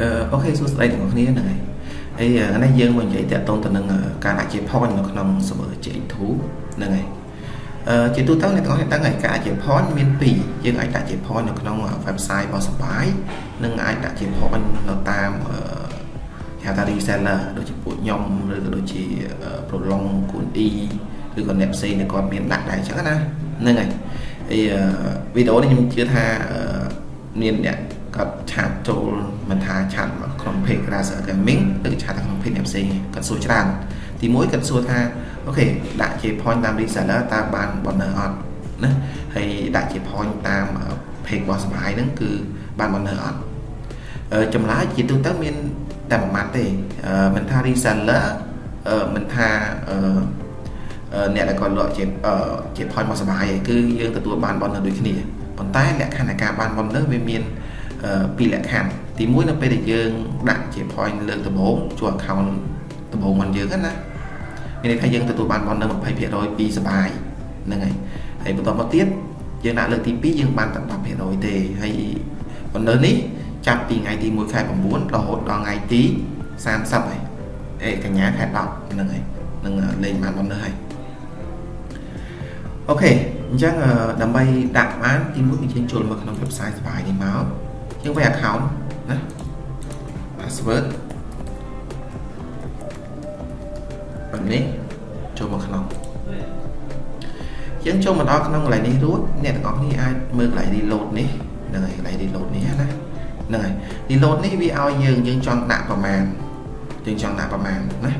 អឺអូខេសួស្តីទាំងអស់គ្នាហ្នឹងហើយហើយថ្ងៃនេះយើងមកនិយាយតាក់ទងទៅនឹងការដាក់ជា point នៅក្នុង server JX2 ហ្នឹងហើយអឺជាទូទៅអ្នកទាំងអស់គ្នាដឹងហើយការជា point មាន2យើងអាចដាក់ជា point នៅក្នុង website របស់សបាយនិងអាចដាក់ជា point នៅតាមអឺហៅថា reseller ដូចជាពួកខ្ញុំឬក៏ដូចជា prolong គូន E ឬក៏អ្នកផ្សេងគាត់មានដាក់ដែរអញ្ចឹងណាហ្នឹងហើយហើយវីដេអូនេះខ្ញុំជឿថាមានអ្នក គាត់ឆាតចូលមិនថាឆាតក្នុង page Grass Gaming ឬឆាតក្នុង page អ្នកផ្សេងគាត់សួរច្រើនទីមួយគាត់សួរថាអូខេដាក់ជា point តាម reseller តើបាន bonus អត់ណាហើយដាក់ជា point តាម page របស់សម្រាប់ហ្នឹងគឺបាន bonus អត់ចម្លើយជាទូទៅមានតែមួយម៉ាត់ទេមិនថា reseller មិនថាអ្នកដែលគាត់លក់ជាជា point មកសបាយគឺយើងទទួលបាន bonus ដូចគ្នាប៉ុន្តែលក្ខខណ្ឌនៃការបាន bonus វាមាន ពីរលក្ខខណ្ឌទី1នៅពេលដែលយើងដាក់ជា point លើកដំបូងជួ account ដំបូងរបស់យើងណាមានន័យថាយើងទទួលបាន bonus 20%ពីសបាយហ្នឹងហើយហើយបន្តមកទៀតយើងដាក់លើកទី2យើងបានតែ10%ទេហើយ bonus នេះចាប់ពីថ្ងៃទី1ខែ9រហូតដល់ថ្ងៃទី30ហើយអេកញ្ញាខែ10ហ្នឹងហើយនឹងលេងបាន bonus ហើយអូខេអញ្ចឹងដើម្បីដាក់បានទីមួយគឺយើងចូលមកក្នុង website សបាយនេះមក យើងវាយ account ណា password បែបនេះចូលមកក្នុងយើងចូលមកដល់ក្នុងកន្លែងនេះរួចអ្នកទាំងអស់គ្នាអាចមើលកន្លែង reload នេះហ្នឹងហើយកន្លែង reload នេះណាហ្នឹងហើយ reload នេះវាឲ្យយើងយើងចង់ដាក់ប្រមាណយើងចង់ដាក់ប្រមាណណា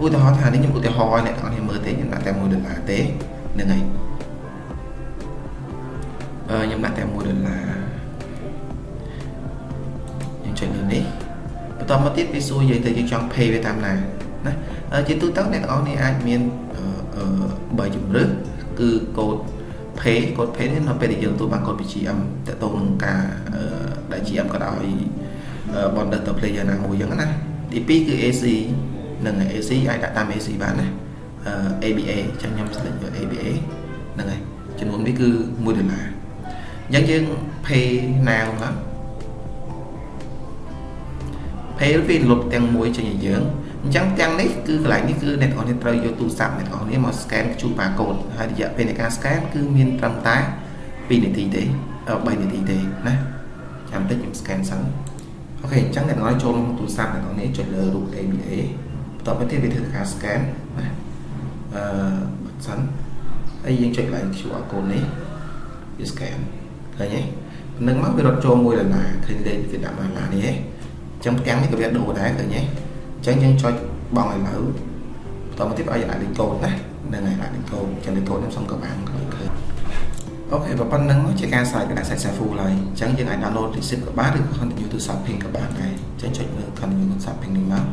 ឧទាហរណ៍ថានេះខ្ញុំឧទាហរណ៍អ្នកទាំងអស់គ្នាមើលទេខ្ញុំដាក់តែ1ដុល្លារទេហ្នឹងហើយអឺខ្ញុំដាក់តែ1ដុល្លារ ចុចលើនេះបន្តមកទៀតវាសួរយើងទៅយើងចង់ pay វាតាមណាណាជាទូទៅអ្នកទាំងអស់នេះអាចមានបើជំរឿគឺកូដ pay កូដ pay នេះនៅពេលដែលយើងទទួលបានកូដពី GM តទៅនឹងការដែល GM ក៏ដោយ bonder ទៅ player ណាមួយអញ្ចឹងណាទី2គឺ AC និង AC អាចដាក់តាម AC បានណា ABA អញ្ចឹងខ្ញុំ select យក ABA ហ្នឹងហើយចំនួននេះគឺ1ដុល្លារអញ្ចឹងយើង pay now មក pay វាលុបទាំងមួយចេញឲ្យយើងអញ្ចឹងទាំងនេះគឺកន្លែងនេះគឺអ្នកនរត្រូវយកទូរស័ព្ទអ្នកនរមក scan QR code ហើយរយៈពេលនៃការ scan គឺមានត្រឹមតែ2នាទីទេ3នាទីទេណាចាំតិចខ្ញុំ scan សិនអូខេអញ្ចឹងអ្នកនរចូលក្នុងទូរស័ព្ទអ្នកនរចុចលើរូប ABA បន្ទាប់មកទៀតវាធ្វើការ scan ណាអឺសិនហើយយើងចុចឡើង QR code នេះវា scan ឃើញទេនឹងមកវារត់ចូល1ដុល្លារឃើញលេខវាដាក់1ដុល្លារនេះហ៎ ចឹងផ្ទាំងនេះក៏វាដូរដែរឃើញទេអញ្ចឹងយើងចុចបងឲ្យនៅបន្តមកទៀតឲ្យដាក់លេខកូដណាហ្នឹងហើយដាក់លេខកូដចឹងលេខកូដខ្ញុំសុំក៏បានឃើញអូខេប៉ុណ្្នឹងជាការស្រាយកណ្ដាស់សាច់ full ហើយអញ្ចឹងយើងអាច download receipt ក៏បានឬក៏ continue to shopping ក៏បានដែរអញ្ចឹងចុចលើ continue to shopping នេះមក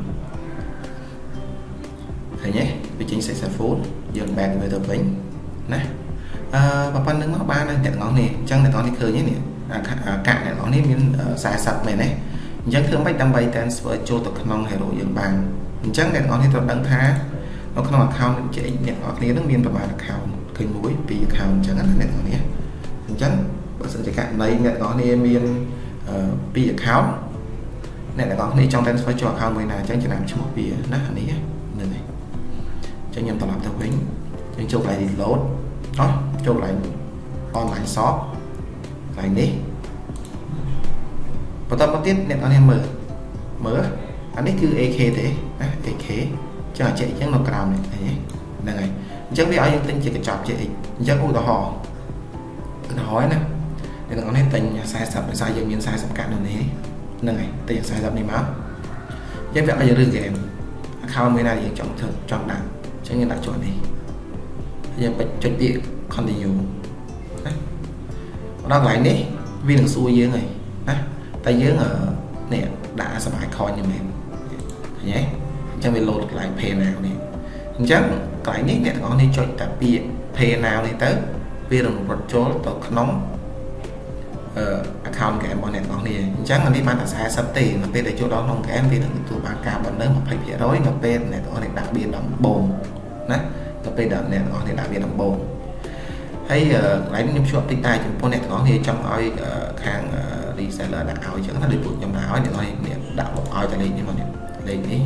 ឃើញទេវាចេញសាច់ full យើង back ទៅវិញណាអឺប៉ុណ្្នឹងមកបានហើយអ្នកទាំងអស់នេះអញ្ចឹងអ្នកទាំងអស់នេះឃើញទេនេះកាក់អ្នកទាំងអស់នេះមាន40មែនទេ អញ្ចឹងធ្វើម៉េចដើម្បី transfer ចូលទៅក្នុង Hero យើងបានអញ្ចឹងអ្នកនរនេះត្រូវដឹងថានៅក្នុង account ជែកអ្នកនរគ្នានឹងមានប្រមាណ account ឃើញមួយពីរ account អញ្ចឹងណាអ្នកនរនេះអញ្ចឹងបើសិនជាករណីអ្នកនរគ្នាមានពីរ account អ្នកទាំងអស់គ្នាចង់ transfer ចូល account មួយណាអញ្ចឹងចំណាំឈ្មោះវាណាអានេះនឹងហើយអញ្ចឹងខ្ញុំត្រឡប់ទៅវិញយើងចូលកន្លែង load អោះចូលកន្លែង online shop កន្លែងនេះ បន្តមកទៀតអ្នកនរមើលមើលអានេះគឺ AK ទេណា AK ចឹងអាចេអញ្ចឹងនៅក្រោមនេះហ្នឹងហើយអញ្ចឹងវាឲ្យយើងទិញជាកញ្ចប់ JX អញ្ចឹងឧទាហរណ៍ឧទាហរណ៍ណាអ្នកនរនេះទិញ40ដោយសារយើងមាន40កាក់នៅនេះហ្នឹងហើយទិញ40នេះមកយើងវាឲ្យយើងរើសហ្គេម account មួយណាយើងចង់ធ្វើចង់ដាក់អញ្ចឹងយើងដាក់ជាប់នេះយើងបិទចុចពាក្យ continue ណាដល់កន្លែងនេះវានឹងសួរយើងហើយណា តែយើងនេះដាក់សបាយខនយ៉ាងមែនឃើញទេអញ្ចឹងវា load កន្លែង pay now នេះអញ្ចឹងកន្លែងនេះអ្នកទាំងអស់នេះចុចតែពាក្យ pay now នេះទៅវានឹងរត់ចូលទៅក្នុងអឺ account game របស់អ្នកទាំងអស់នេះអញ្ចឹងអានេះបានតែ40ទេនៅពេលដែលចូលដល់ក្នុង game វានឹងទទួលបានការបណ្ដឹង20%នៅពេលអ្នកទាំងអស់នេះដាក់វាដំបូងណានៅពេលដែលអ្នកទាំងអស់នេះដាក់វាដំបូងហើយកន្លែងនេះខ្ញុំជួបតិចតែចំពោះអ្នកទាំងអស់គ្នាចង់ឲ្យខាង reseller ដាក់ឲ្យអញ្ចឹងណាដូចពួកខ្ញុំដាក់ឲ្យអ្នកនរនេះដាក់មកឲ្យតែលេខនេះមកនេះលេខនេះ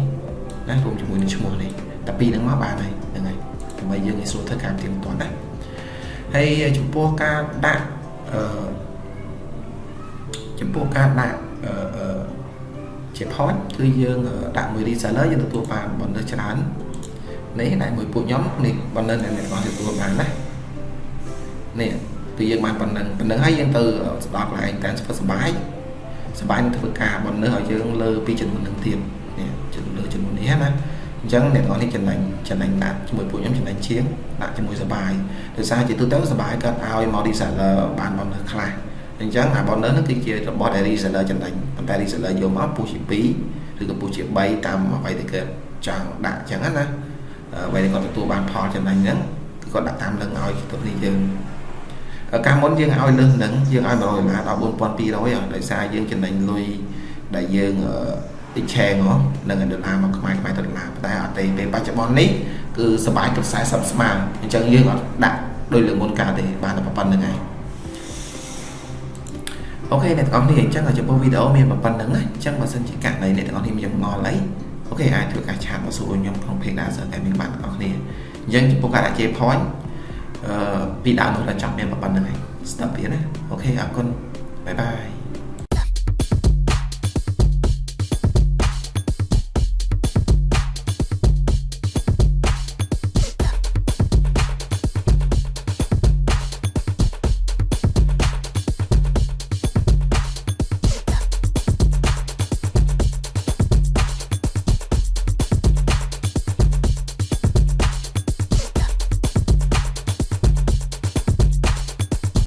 ណារួមជាមួយនឹងឈ្មោះនេះតែពីរហ្នឹងមកបានហើយហ្នឹងហើយដើម្បីយើងងាយស្រួលធ្វើការទៀងទាត់ណាហើយចំពោះការដាក់អឺចំពោះការដាក់អឺជា point គឺយើងដាក់មួយ reseller យើងទទួលបាន bonus ច្រើននេះដាក់មួយពួកខ្ញុំនេះ bonus ដែលអ្នកទាំងទទួលបានណានេះ ពីយើងបានប៉ុណ្ណឹងប៉ុណ្ណឹងហើយយើងទៅស្ដាប់ឡើងតាមស្ពើសបាយសបាយនឹងធ្វើការបំណើឲ្យយើងលើពីជំនុននឹងទៀតនេះជំនុនលើជំនុននេះណាអញ្ចឹងអ្នកនរនេះចំណាញ់ចំណាញ់ដាក់ជាមួយពួកខ្ញុំចំណាញ់ជាងដាក់ជាមួយសបាយដោយសារជាទូទៅសបាយគាត់ឲ្យមក reseller បានបំណើខ្លះអញ្ចឹងអាបំណើនឹងគឺជារបស់ដែល reseller ចំណាញ់ប៉ុន្តែ reseller យកមកពុះជា2ឬក៏ពុះជា3តាមអ្វីដែលគាត់ចង់ដាក់អញ្ចឹងណាអ្វីដែលគាត់ទទួលបានផលចំណាញ់ហ្នឹងគឺគាត់ដាក់តាមលឹងឲ្យទៅនេះយើង កាលមុនយើងឲ្យលើសហ្នឹងយើងឲ្យ100ដុល្លារដល់4200ដោយសារយើងចំណេញលុយដែលយើងអ៊ីឆេងនឹងដុល្លារមកខ្មែរខ្មែរទៅដុល្លារតែអត់ទេពេលបច្ចុប្បន្ននេះគឺសបាយទៅ40ស្មើអញ្ចឹងយើងអត់ដាក់ដោយលើមុនកាលទេបានតែប៉ុណ្្នឹងហើយ OK អ្នកទាំងអស់គ្នាអញ្ចឹងចំពោះវីដេអូមានប៉ុណ្្នឹងណាអញ្ចឹងបើសិនជាករណីអ្នកទាំងអស់គ្នាមានឆ្ងល់អី OK អាចធ្វើការ chat មកសួរខ្ញុំក្នុង page Dancer តែមានបានទាំងអស់គ្នាអញ្ចឹងចំពោះការដាក់ J point អឺ ពីដើមដល់ចប់មានប៉ុណ្្នឹងហើយស្ដាប់វាណា OK អរគុណបាយបាយ